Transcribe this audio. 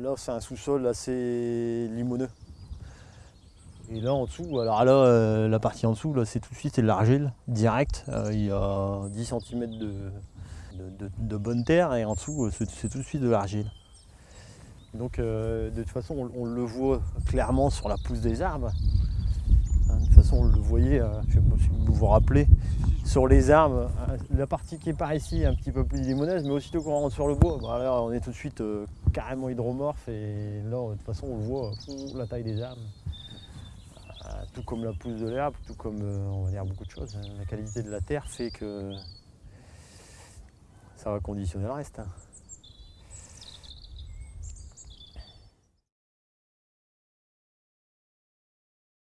là c'est un sous-sol assez limoneux. Et là en dessous, alors là euh, la partie en dessous, là c'est tout de suite de l'argile direct. Euh, il y a 10 cm de, de, bonne terre et en dessous euh, c'est tout de suite de l'argile. Donc euh, de toute façon on, le voit clairement sur la pousse des arbres. Hein, de toute façon on le voyait, je sais pas si vous vous rappelez, sur les arbres, hein, la partie qui est par ici est un petit peu plus limonaise, mais aussitôt qu'on rentre sur le bois, bah on est tout de suite euh, carrément hydromorphe et là de toute façon on voit, euh, la taille des arbres. Euh, tout comme la pousse de l'herbe, tout comme euh, on va dire beaucoup de choses. hein. La qualité de la terre fait que ça va conditionner le reste. hein.